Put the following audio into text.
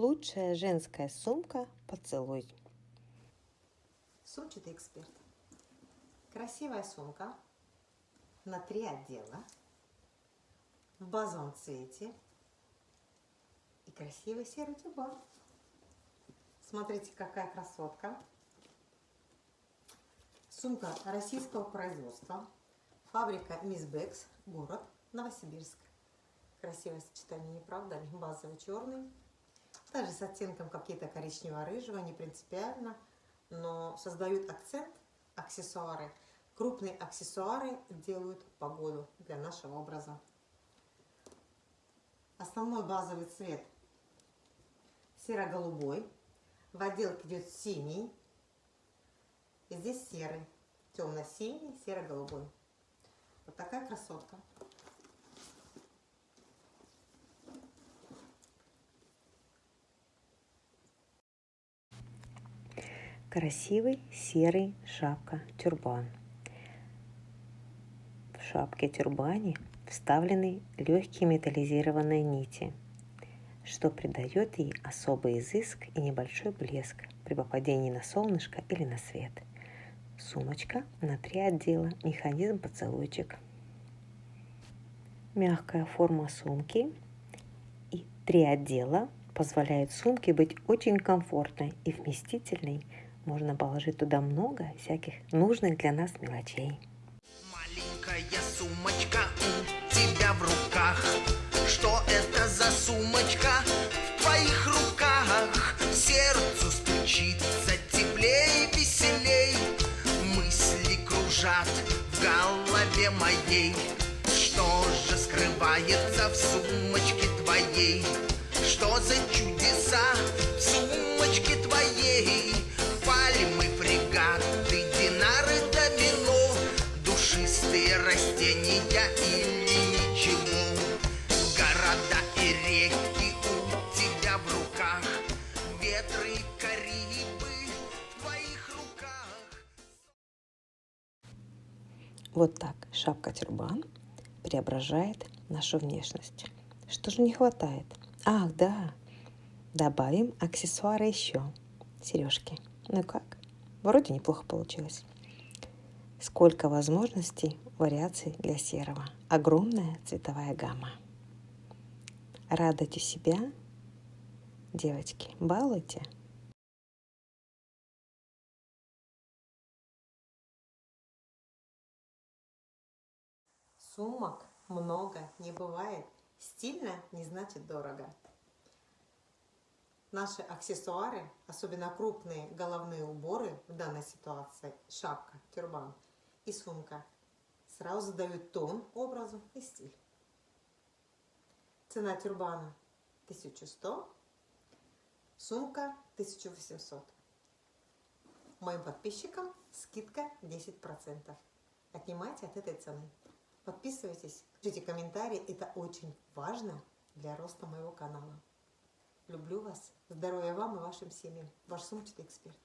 Лучшая женская сумка «Поцелуй». Сумчатый эксперт. Красивая сумка на три отдела в базовом цвете и красивый серый тюбан. Смотрите, какая красотка. Сумка российского производства. Фабрика Мисс Бекс, город Новосибирск. Красивое сочетание, не правда ли? Базовый черный. Даже с оттенком какие-то коричнево-рыжего, не принципиально. Но создают акцент аксессуары. Крупные аксессуары делают погоду для нашего образа. Основной базовый цвет серо-голубой. В отделке идет синий. И здесь серый. Темно-синий, серо-голубой. Вот такая красотка. Красивый серый шапка-тюрбан. В шапке-тюрбане вставлены легкие металлизированные нити, что придает ей особый изыск и небольшой блеск при попадении на солнышко или на свет. Сумочка на три отдела, механизм поцелуйчик. Мягкая форма сумки и три отдела позволяют сумке быть очень комфортной и вместительной. Можно положить туда много всяких нужных для нас мелочей. Маленькая сумочка у тебя в руках. Что это за сумочка в твоих руках? Сердцу стучится теплей, веселей. Мысли кружат в голове моей. Что же скрывается в сумочке твоей? Что за чудеса Вот так шапка-тюрбан преображает нашу внешность. Что же не хватает? Ах, да, добавим аксессуары еще. Сережки. Ну как? Вроде неплохо получилось. Сколько возможностей, вариаций для серого. Огромная цветовая гамма. Радуйте себя, девочки, балуйте. Сумок много не бывает. Стильно не значит дорого. Наши аксессуары, особенно крупные головные уборы в данной ситуации, шапка, тюрбан и сумка, сразу дают тон образу и стиль. Цена тюрбана 1100, сумка 1800. Моим подписчикам скидка 10%. Отнимайте от этой цены. Подписывайтесь, пишите комментарии, это очень важно для роста моего канала. Люблю вас, здоровья вам и вашим семьям. Ваш сумчатый эксперт.